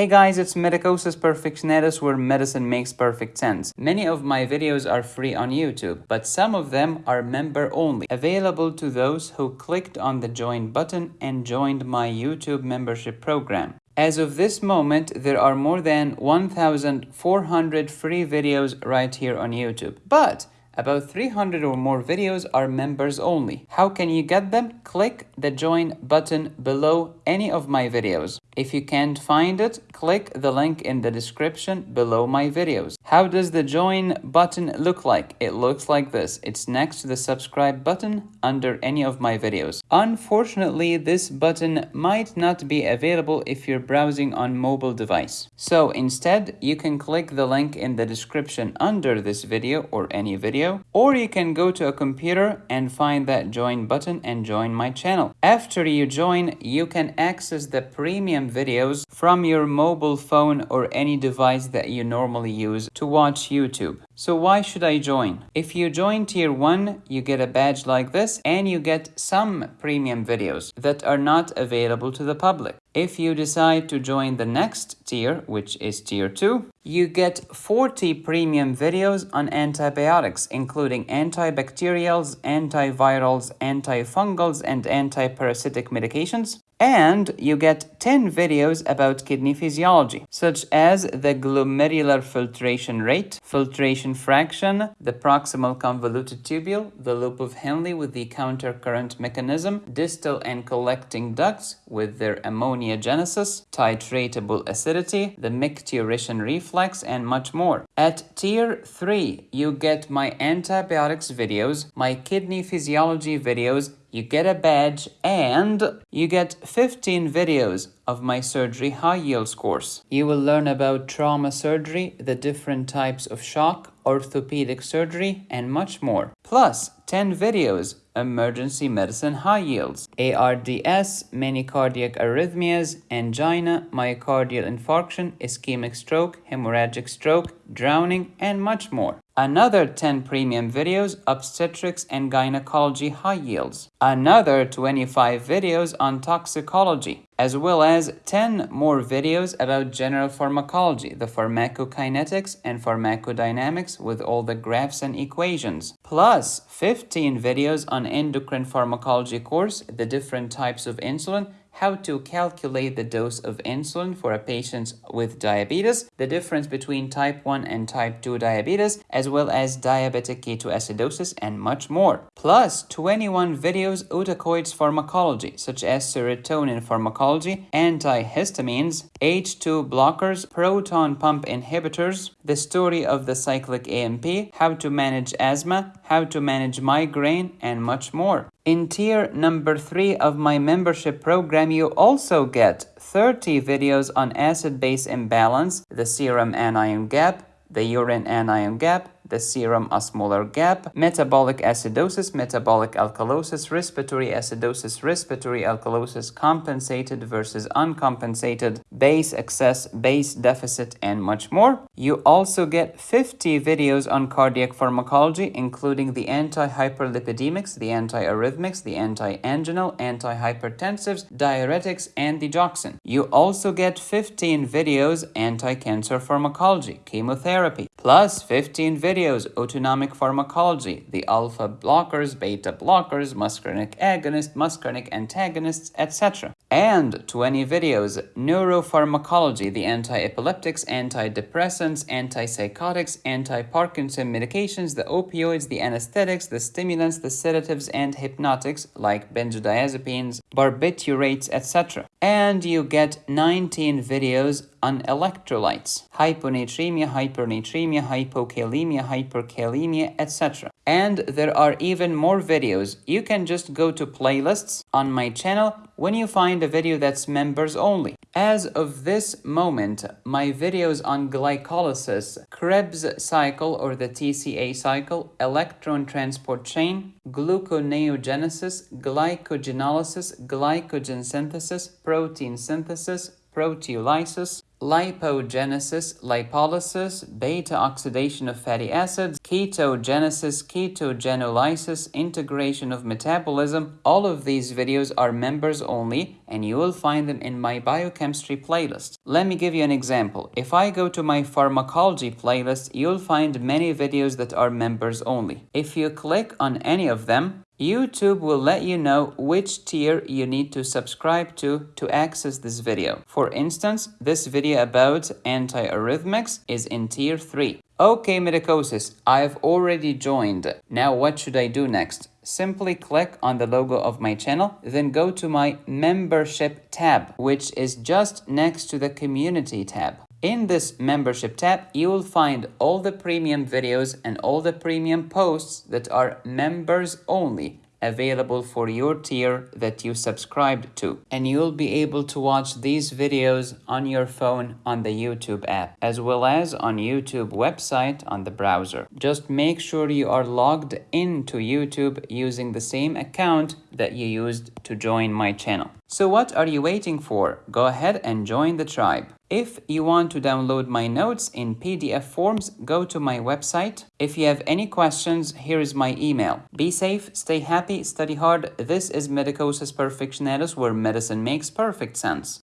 Hey guys, it's Medicosis Perfectionalis where medicine makes perfect sense. Many of my videos are free on YouTube, but some of them are member only, available to those who clicked on the join button and joined my YouTube membership program. As of this moment, there are more than 1,400 free videos right here on YouTube. But about 300 or more videos are members only. How can you get them? Click the join button below any of my videos. If you can't find it, click the link in the description below my videos. How does the join button look like? It looks like this. It's next to the subscribe button under any of my videos. Unfortunately, this button might not be available if you're browsing on mobile device. So instead, you can click the link in the description under this video or any video, or you can go to a computer and find that join button and join my channel. After you join, you can access the premium videos from your mobile phone or any device that you normally use to watch YouTube. So why should I join? If you join tier 1, you get a badge like this and you get some premium videos that are not available to the public. If you decide to join the next tier, which is tier 2, you get 40 premium videos on antibiotics, including antibacterials, antivirals, antifungals, and antiparasitic medications. And you get 10 videos about kidney physiology, such as the glomerular filtration rate, filtration fraction, the proximal convoluted tubule, the loop of Henle with the countercurrent mechanism, distal and collecting ducts with their ammoniogenesis, titratable acidity, the micturition reflex, and much more. At tier 3, you get my antibiotics videos, my kidney physiology videos, you get a badge and you get 15 videos of my surgery high yields course. You will learn about trauma surgery, the different types of shock, orthopedic surgery, and much more. Plus 10 videos emergency medicine high yields, ARDS, many cardiac arrhythmias, angina, myocardial infarction, ischemic stroke, hemorrhagic stroke, drowning, and much more. Another 10 premium videos, obstetrics and gynecology high yields. Another 25 videos on toxicology, as well as 10 more videos about general pharmacology, the pharmacokinetics and pharmacodynamics with all the graphs and equations, plus 15 videos on endocrine pharmacology course, the different types of insulin, how to calculate the dose of insulin for a patient with diabetes, the difference between type 1 and type 2 diabetes, as well as diabetic ketoacidosis, and much more. Plus 21 videos autacoids pharmacology, such as serotonin pharmacology, antihistamines, H2 blockers, proton pump inhibitors, the story of the cyclic AMP, how to manage asthma, how to manage migraine, and much more. In tier number 3 of my membership program, you also get 30 videos on acid-base imbalance, the serum anion gap, the urine anion gap, the serum osmolar gap, metabolic acidosis, metabolic alkalosis, respiratory acidosis, respiratory alkalosis, compensated versus uncompensated, base excess, base deficit, and much more. You also get 50 videos on cardiac pharmacology, including the anti-hyperlipidemics, the antiarrhythmics, the anti-anginal, antihypertensives, diuretics, and the digoxin. You also get 15 videos anti-cancer pharmacology, chemotherapy, plus 15 videos autonomic pharmacology, the alpha blockers, beta blockers, muscarinic agonist, muscarinic antagonists, etc. And 20 videos, neuropharmacology, the anti-epileptics, antidepressants, antipsychotics, anti-Parkinson medications, the opioids, the anesthetics, the stimulants, the sedatives, and hypnotics like benzodiazepines, barbiturates, etc. And you get 19 videos on electrolytes, hyponatremia, hypernatremia, hypokalemia, hyperkalemia, etc. And there are even more videos. You can just go to playlists on my channel when you find a video that's members only. As of this moment, my videos on glycolysis, Krebs cycle or the TCA cycle, electron transport chain, gluconeogenesis, glycogenolysis, glycogen synthesis, protein synthesis, proteolysis, lipogenesis, lipolysis, beta oxidation of fatty acids, ketogenesis, ketogenolysis, integration of metabolism. All of these videos are members only and you will find them in my biochemistry playlist. Let me give you an example. If I go to my pharmacology playlist, you'll find many videos that are members only. If you click on any of them, YouTube will let you know which tier you need to subscribe to to access this video. For instance, this video about antiarrhythmics is in tier 3. Okay, medicosis, I've already joined. Now what should I do next? Simply click on the logo of my channel, then go to my membership tab, which is just next to the community tab. In this membership tab, you will find all the premium videos and all the premium posts that are members only available for your tier that you subscribed to. And you'll be able to watch these videos on your phone on the YouTube app, as well as on YouTube website on the browser. Just make sure you are logged into YouTube using the same account that you used to join my channel. So what are you waiting for? Go ahead and join the tribe. If you want to download my notes in PDF forms, go to my website. If you have any questions, here is my email. Be safe, stay happy, study hard. This is Medicosis Perfectionalis, where medicine makes perfect sense.